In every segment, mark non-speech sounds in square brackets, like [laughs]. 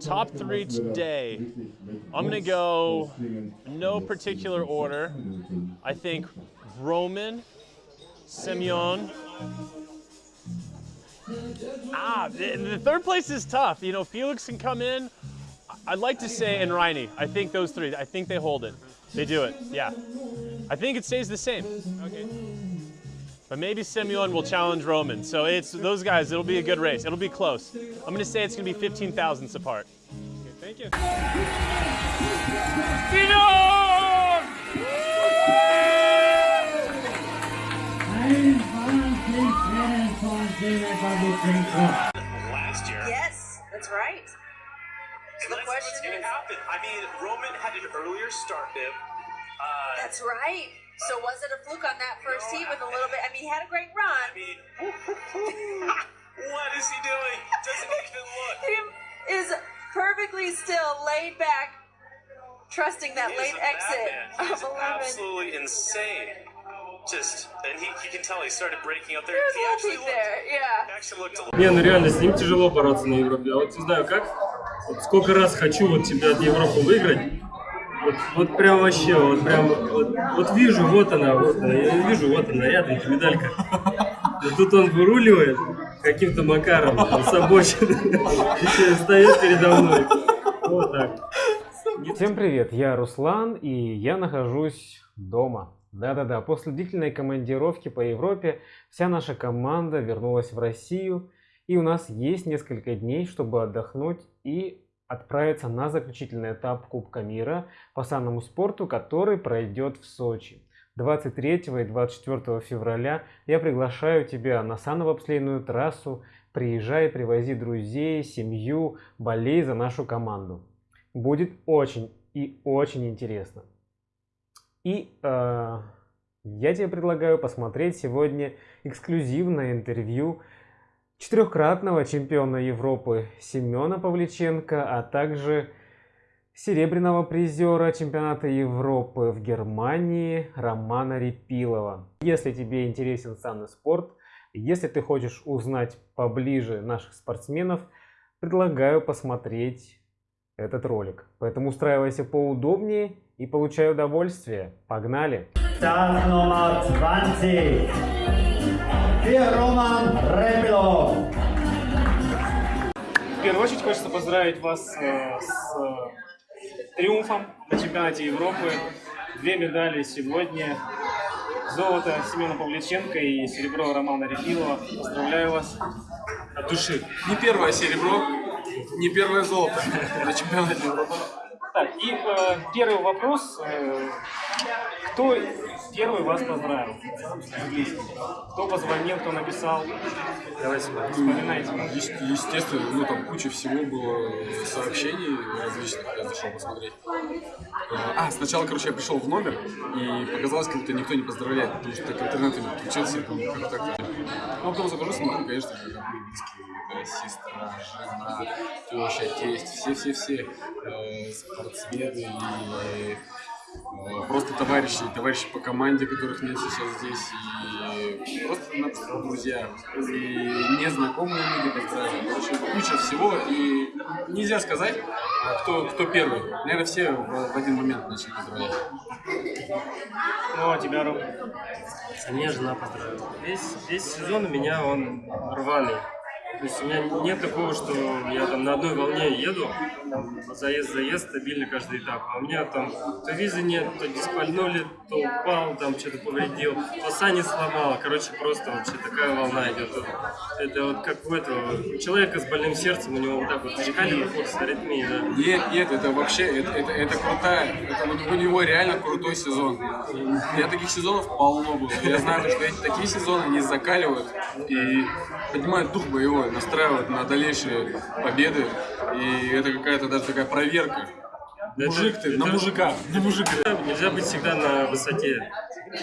Top three today. I'm gonna go no particular order. I think Roman, Simeon. Ah, the, third place is tough. You know, Felix can come in. I'd like to say and Reine. I think those three. I think they hold it. They do it. Yeah. I think it stays the same. Okay. But maybe Simeon will challenge Roman. So it's those guys. It'll be a good race. It'll be close. I'm going to say it's going to be 15 thousandths apart. Okay, thank you. last year. Yes, that's right. So the Let's- question what's gonna is, happen? I mean, Roman had an earlier start bib. Uh, that's right. So was it a fluke on that first No, heat with a I- little bit? I mean, he had a great I run. mean, what is he doing? Doesn't even look. He is perfectly still, laid back, trusting that He late exit of He's 11. absolutely insane. Just, and he, he can tell he started breaking out there. There's He actually looked, there, yeah. actually looked a little. Не, ну реально, с ним тяжело бороться на Европе. А вот не знаю как. Вот сколько раз хочу вот чемпионат Европы выиграть. Вот, вот прям вообще, вот прям, вот, вот вижу, вот она, вот она, я вижу, вот она, рядом медалька. Но тут он выруливает каким-то макаром там, с обочины. Еще встает передо мной. Вот так. Всем привет, я Руслан и я нахожусь дома. Да-да-да, после длительной командировки по Европе вся наша команда вернулась в Россию и у нас есть несколько дней, чтобы отдохнуть и отправиться на заключительный этап Кубка мира по санному спорту, который пройдет в Сочи. 23 и 24 февраля я приглашаю тебя на саново-обслейную трассу. Приезжай, привози друзей, семью, болей за нашу команду. Будет очень и очень интересно. И э, я тебе предлагаю посмотреть сегодня эксклюзивное интервью четырехкратного чемпиона Европы Семена Павличенко, а также серебряного призера чемпионата Европы в Германии Романа Репилова. Если тебе интересен санный спорт, если ты хочешь узнать поближе наших спортсменов, предлагаю посмотреть этот ролик. Поэтому устраивайся поудобнее и получай удовольствие. Погнали! Start Nummer 20 für Roman Repilo. В первую очередь хочется поздравить вас э, с э, триумфом на чемпионате Европы. Две медали сегодня. Золото Семена Павличенко и серебро Романа Репилова. Поздравляю вас от души. Не первое серебро, не первое золото на чемпионате Европы. Так, и э, первый вопрос. э, кто первый вас поздравил? Кто позвонил, кто написал? Давайте вспоминайте. Е- Естественно, ну там куча всего было сообщений различных, я зашел посмотреть. Э, А, сначала, короче, я пришел в номер, и показалось, как будто никто не поздравляет, потому что так интернет не подключился, думаю, как так. Ну, потом захожу, смотрю, конечно, там были близкие, это сестра, жена, теща, тесть, все-все-все э, спортсмены и э, просто товарищи, товарищи по команде, которых нет сейчас здесь, и просто друзья, и незнакомые люди, поздравляют. Короче, куча всего, и нельзя сказать, а кто, кто первый. Наверное, все в, в один момент начали поздравлять. Ну, а тебя, Ром? Меня жена поздравила. Весь, весь сезон у меня он рваный. То есть у меня нет такого, что я там на одной волне еду, заезд-заезд, стабильно каждый этап. А у меня там то визы нет, то диспальнули, то упал, там что-то повредил, то сани сломал. Короче, просто вообще такая волна идет. Это вот как у этого у человека с больным сердцем, у него вот так вот шкалит курс аритмии, да. Нет, нет, это вообще, это, это, это крутая, это у него реально крутой сезон. Меня таких сезонов полно было. Я знаю, что эти такие сезоны, они закаливают и поднимают дух боевой, настраивают на дальнейшие победы. И это какая-то даже такая проверка. Мужик ты, на мужика, на мужика. Нельзя быть всегда на высоте.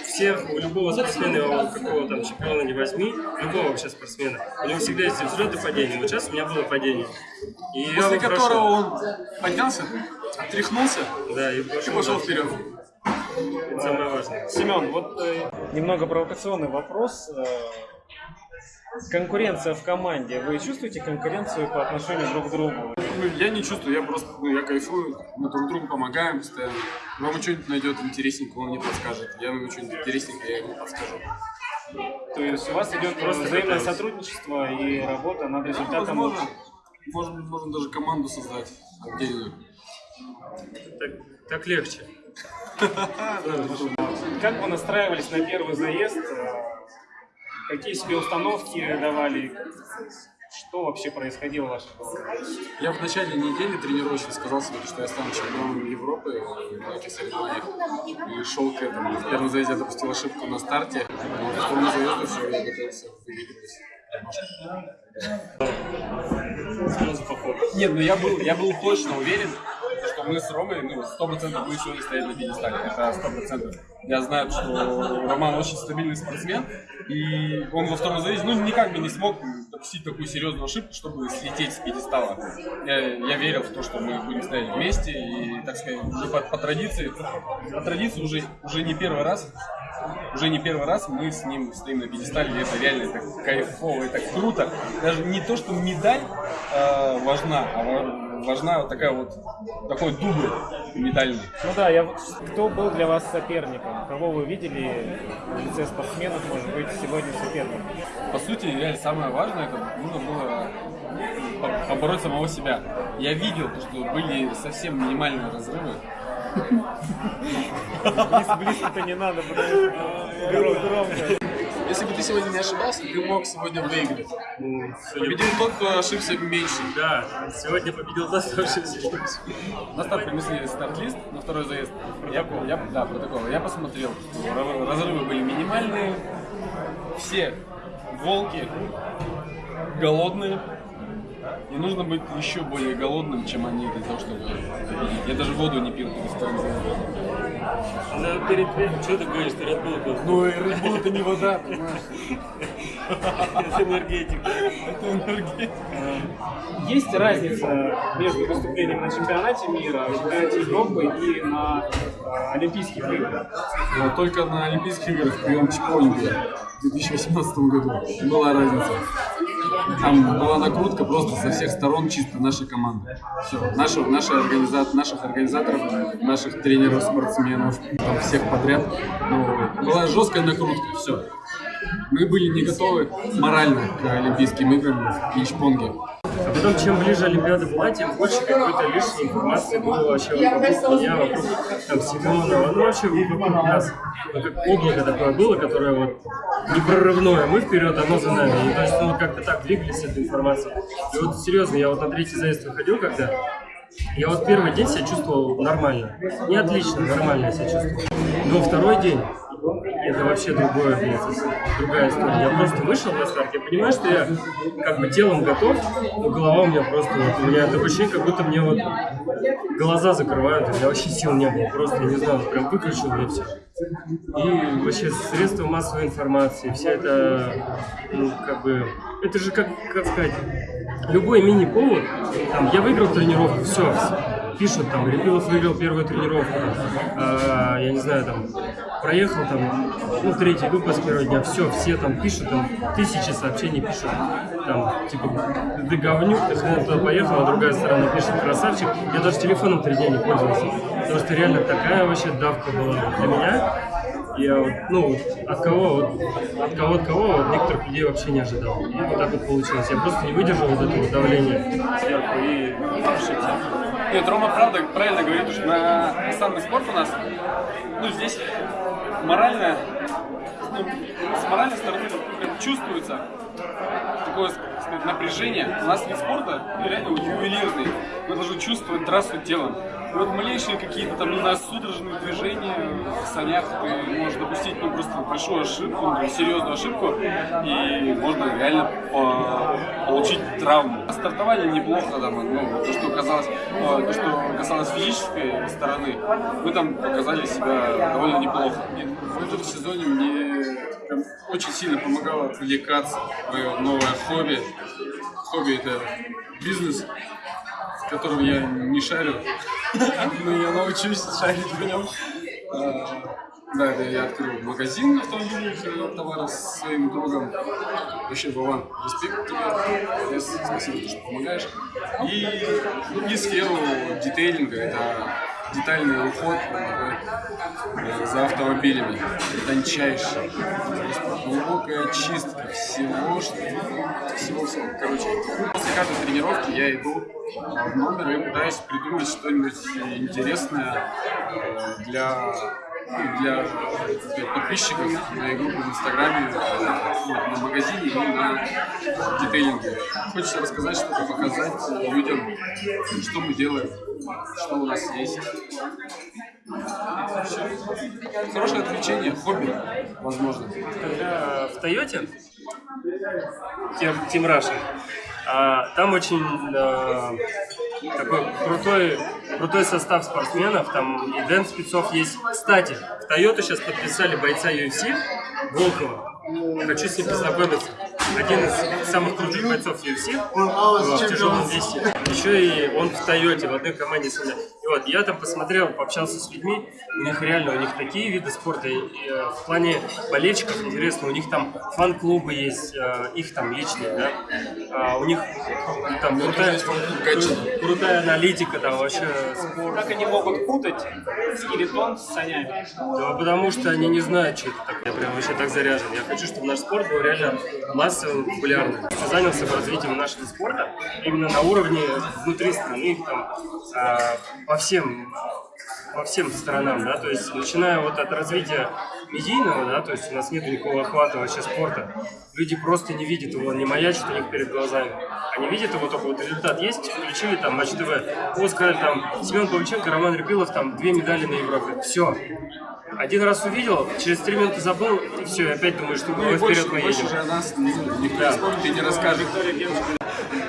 Всех, у любого спортсмена, у какого там чемпиона не возьми, любого вообще спортсмена, у него всегда есть взлет и падение. Вот сейчас у меня было падение. И После его прошел. которого он поднялся, отряхнулся Да, и и пошел, пошел дальше. вперед. Это самое важное. Семен, вот э, немного провокационный вопрос. Э, конкуренция в команде. Вы чувствуете конкуренцию по отношению друг к другу? Ну, я не чувствую, я просто, ну, я кайфую, мы друг другу помогаем постоянно. Рома что-нибудь найдет интересненькое, он мне подскажет. Я ему что-нибудь интересненькое, я ему подскажу. То есть у вас идет Просто взаимное сотрудничество и работа над результатом. Возможно, можно, можно даже команду создать отдельную. Так, так легче. [laughs] Как вы настраивались на первый заезд? Какие себе установки давали? Что вообще происходило в вашей голове? Я в начале недели тренировочно сказал себе, что я стану чемпионом Европы в этих соревнованиях. И шел к этому. В первом заезде я допустил ошибку на старте, но во втором заезде все, я готовился выиграть. Сразу по ходу. Нет, ну я был, я был точно уверен, мы с Ромой, ну, сто процентов будем сегодня стоять на пьедестале. Это сто процентов. Я знаю, что Роман очень стабильный спортсмен, и он во втором заезде, ну, никак бы не смог допустить такую серьезную ошибку, чтобы слететь с пьедестала. Я, я верил в то, что мы будем стоять вместе, и, так сказать, уже по, по традиции, по традиции уже, уже не первый раз уже не первый раз мы с ним стоим на пьедестале, и это реально так кайфово, это круто. Даже не то, что медаль э, важна, а важна вот такая вот такой дубль медальный. Ну да, я вот кто был для вас соперником? Кого вы видели в лице спортсменов, может быть, сегодня соперником? По сути, реально самое важное, это нужно было по- побороть самого себя. Я видел, что были совсем минимальные разрывы. Близ- Близко-то не надо, потому что гром- громко. Если бы ты сегодня не ошибался, ты мог сегодня выиграть. Ну, Победил тот, кто ошибся меньше. Да, сегодня победил тот, кто ошибся. На старт принесли старт-лист на второй заезд. Я, я, да, протокол. Я посмотрел, что разрывы были минимальные. Все волки голодные. И нужно быть еще более голодным, чем они для того, чтобы. Я даже воду не пил перед вторым заездом. Да, перед что ты говоришь, ты Red? Ну, Red Bull это не вода, понимаешь? Это энергетика. Это энергия. Есть разница между выступлением на чемпионате мира, чемпионате Европы и на э, Олимпийских играх? Но только на Олимпийских играх в прием Олимпия в 2018 году была разница. Там была накрутка просто со всех сторон чисто нашей команды. Все, наши, наши организа- наших организаторов, наших тренеров, спортсменов, там всех подряд. Ну, была жесткая накрутка, все. Мы были не готовы морально к Олимпийским играм в пинч-понге. А потом, чем ближе Олимпиада тем больше какой-то лишней информации было вообще вокруг меня, вокруг там, Семенова, ну вообще вокруг нас. Ну, как облако такое было, которое вот непрорывное. Мы вперед, оно за нами. И, то есть мы как-то так двигались с этой информацией. И вот серьезно, я вот на третий заезд выходил, когда я вот первый день себя чувствовал нормально. Не отлично, нормально я себя чувствовал. Но второй день это вообще другое, блядь, другая история. Я просто вышел на старт, я понимаю, что я как бы телом готов, но голова у меня просто, вот, у меня такое ощущение, как будто мне вот глаза закрывают, у меня вообще сил не было, просто, я не знаю, прям выключил и все. И вообще средства массовой информации, все это, ну, как бы, это же как, как сказать, любой мини-повод, там, я выиграл тренировку, все, пишут там, Репилов выиграл первую тренировку, а, я не знаю, там, проехал там, ну, третий выпуск первого дня, все, все там пишут, там, тысячи сообщений пишут, там, типа, ты говнюк, ты хрен туда поехал, а другая сторона пишет, красавчик, я даже телефоном три дня не пользовался, потому что реально такая вообще давка была для меня, я вот, ну, вот от кого, вот, от кого, от кого, от некоторых людей вообще не ожидал. И вот так вот получилось. Я просто не выдержал вот этого давления сверху и ошибся. Нет, Рома правда правильно говорит, что на самый спорт у нас, ну, здесь морально, ну, с моральной стороны чувствуется такое так сказать, напряжение. У нас вид спорта ну, реально ювелирный. Мы должны чувствовать трассу телом. И вот малейшие какие-то там, у нас судорожные движения в санях, ты можешь допустить ну, просто большую ошибку, ну, серьезную ошибку, и можно реально по- получить травму. Стартовали неплохо, там, ну, то, что казалось, э, то, что касалось физической стороны, мы там показали себя довольно неплохо. И в этом сезоне мне очень сильно помогало отвлекаться, мое новое хобби. Хобби это бизнес, котором я не шарю, но я научусь шарить в нем. А, Да, это я открыл магазин автомобильных товаров с своим другом. Вообще, Вован, респект тебе. Спасибо, что помогаешь. И, ну, и сферу детейлинга, это детальный уход э, за автомобилями. Тончайший. Глубокая чистка всего, что всего, всего. Короче, после каждой тренировки я иду в номер и пытаюсь придумать что-нибудь интересное э, для для, подписчиков моей группы в Инстаграме, э, ну, на магазине и на детейлинге. Хочется рассказать что-то, показать людям, что мы делаем, что у нас есть. Хорошее отвлечение, хобби, возможно. В Тойоте, Тим, Раша, а, там очень а, такой крутой, крутой состав спортсменов, там и Дэн Спецов есть. Кстати, в Тойоту сейчас подписали бойца UFC Волкова. Хочу с ним познакомиться. Один из самых крутых бойцов UFC в тяжелом весе. Еще и он в Тойоте, в одной команде с ним. И вот, я там посмотрел, пообщался с людьми, у них реально, у них такие виды спорта, и, и, э, в плане болельщиков интересно, у них там фан-клубы есть, э, их там личные, да, А у них там крутая, кру- крутая аналитика, там вообще спорт. Как они могут путать скелетон с санями? Да, потому что они не знают, что это такое. Я прям вообще так заряжен. Я хочу, чтобы наш спорт был реально массовым, популярным. Я занялся развитием нашего спорта именно на уровне внутри страны, там, а, по всем по всем сторонам, да, то есть начиная вот от развития медийного, да, то есть у нас нет никакого охвата вообще спорта, люди просто не видят его, не маячит у них перед глазами. Они видят его только вот результат есть, включили там Матч ТВ, вот сказали там Семен Павличенко, Роман Репилов, там две медали на Европе, все. Один раз увидел, через три минуты забыл, и все, и опять думаешь, что Ну вперед больше, мы больше едем. о нас никто Да. не вспомнит и не расскажет.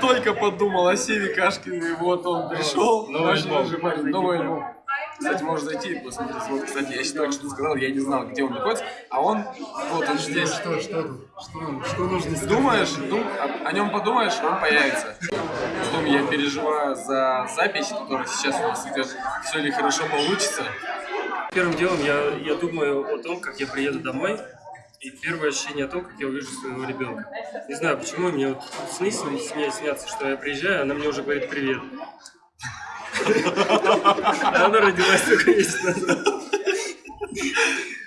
Только подумал о Севе Кашкине, и вот он пришел. Новый альбом. Новый альбом. Кстати, можно зайти и посмотреть. Вот, кстати, я еще только что сказал, я не знал, где он находится, а он, вот он здесь. Что, что? Что, что нужно Думаешь, дум- о, о нем подумаешь, он появится. Потом я переживаю за запись, которая сейчас у нас идет, все ли хорошо получится. Первым делом я, я думаю о том, как я приеду домой, и первое ощущение о том, как я увижу своего ребенка. Не знаю, почему мне вот сны с ней снятся, что я приезжаю, она мне уже говорит привет. Она родилась только месяц назад.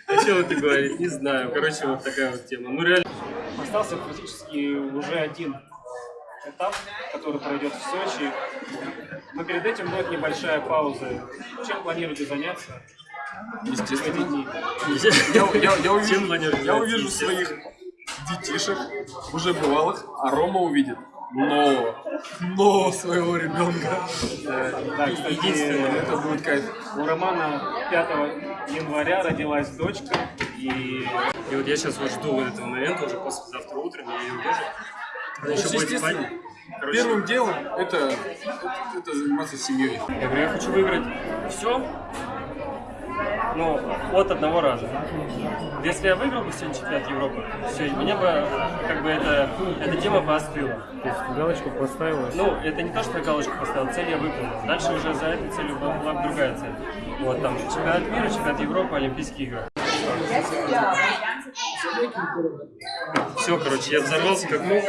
О чем это говорит? Не знаю. Короче, вот такая вот тема. Ну реально. Остался практически уже один этап, который пройдет в Сочи. Но перед этим будет небольшая пауза. Чем планируете заняться Естественно. Я, я, я увижу, я своих детишек, уже бывалых, а Рома увидит нового, нового своего ребенка. Да, кстати, Единственное, Это будет кайф. у Романа 5 января родилась дочка, и И вот я сейчас вот жду вот этого момента, уже послезавтра утром я ее увижу. Она еще будет спать. Короче, первым делом это, это, это заниматься семьей. Я говорю, я хочу выиграть все, ну, от одного раза. Если я выиграл бы сегодня чемпионат Европы, все, меня бы, как бы, это, эта тема бы остыла. то есть галочку поставила. Ну, это не то, что я галочку поставил, цель я выполнил. Дальше уже за этой целью была, была другая цель. Вот, там, чемпионат мира, чемпионат Европы, Олимпийские игры. Все, короче, я взорвался как мог.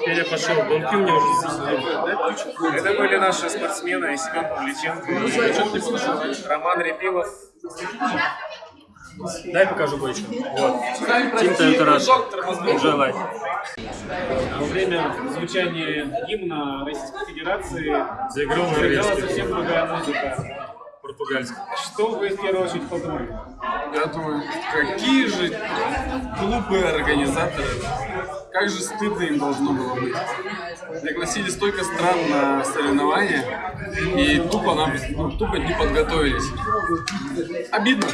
Теперь я пошел. Бомки у меня уже засекли. Это были наши спортсмены Семен Павличенко и Роман Репилов. Дай покажу кое-что. Вот. Тим. Enjoy life. Во время звучания гимна Российской Федерации заиграла совсем другая музыка. Португальский. Что вы в первую очередь подумали? Я думаю, какие же глупые организаторы. Как же стыдно им должно было быть. Пригласили столько стран на соревнования и тупо нам ну, тупо не подготовились. Обидно.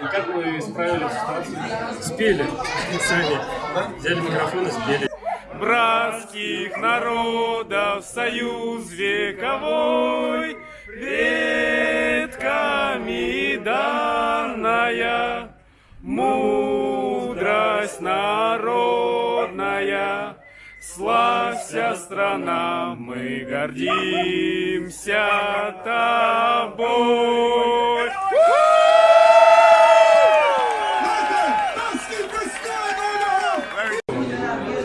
И как вы справились с ситуацией? Спели. Сами. Взяли микрофон и спели. братских народов союз вековой, веками данная мудрость народная. Славься, страна, мы гордимся тобой.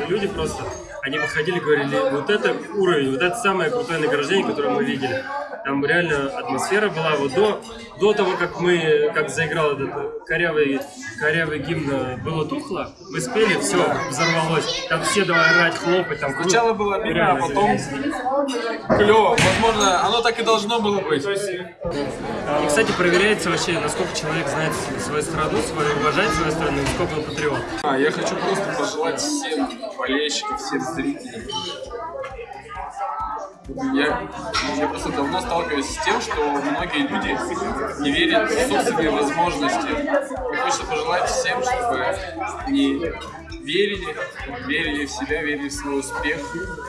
Люди просто, они подходили, говорили, вот это уровень, вот это самое крутое награждение, которое мы видели. Там реально атмосфера была вот до, до того, как мы, как заиграл этот корявый, корявый гимн э, «Было тухло», мы спели, все, взорвалось. Там все давай орать, хлопать, там. Сначала было обидно, а потом клево. Возможно, оно так и должно было быть. И, кстати, проверяется вообще, насколько человек знает свою страну, свою, уважает свою страну, и сколько он патриот. А, я хочу просто пожелать всем болельщикам, всем зрителям. Я, я просто давно сталкиваюсь с тем, что многие люди не верят в собственные возможности. Хочется пожелать всем, чтобы они верили, верили в себя, верили в свой успех,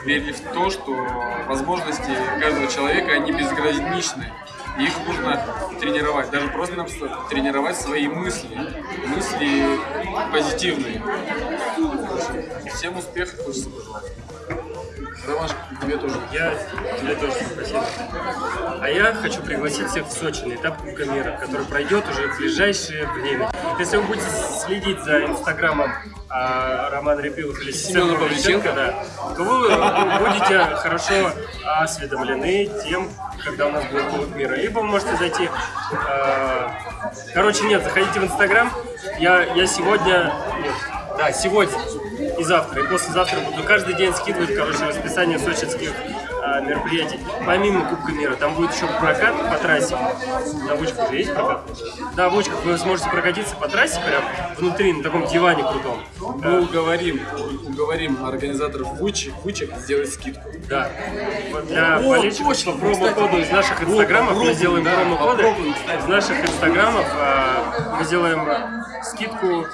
верили в то, что возможности каждого человека, они безграничны. И их нужно тренировать, даже просто тренировать свои мысли, мысли позитивные. Всем успехов хочется пожелать. Ромашка, тебе тоже. Я тебе тоже спасибо. А я хочу пригласить всех в Сочи на этап Кубка мира, который пройдет уже в ближайшее время. Если вы будете следить за инстаграмом а, Романа Репилов или Семена Павличенко, да, то вы будете хорошо осведомлены тем, когда у нас будет Кубок мира. Либо вы можете зайти... а, короче, нет, заходите в инстаграм. Я, я сегодня... Нет, да, сегодня и завтра, и послезавтра буду каждый день скидывать, короче, расписание сочинских а, мероприятий. Помимо Кубка мира, там будет еще прокат по трассе. На Вучках же есть прокат? Да, в Вучках вы сможете прокатиться по трассе прям внутри, на таком диване крутом. Мы уговорим, уговорим организаторов вычек, вычек сделать скидку. Да. Для болельщиков по промокоду из наших инстаграмов мы сделаем промокоды. Из наших инстаграмов мы сделаем скидку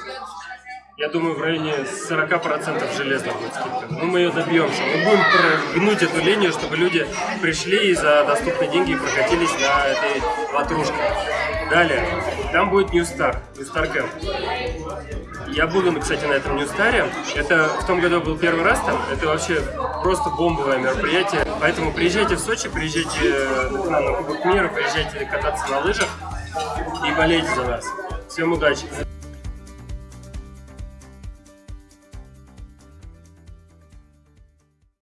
я думаю, в районе 40% железно будет скидка. Ну, мы ее добьемся. Мы будем прогнуть эту линию, чтобы люди пришли и за доступные деньги прокатились на этой ватрушке. Далее, там будет New Star, New Star Camp. Я буду, кстати, на этом New Star. Это в том году был первый раз там. Это вообще просто бомбовое мероприятие. Поэтому приезжайте в Сочи, приезжайте к нам на Кубок мира, приезжайте кататься на лыжах и болейте за нас. Всем удачи!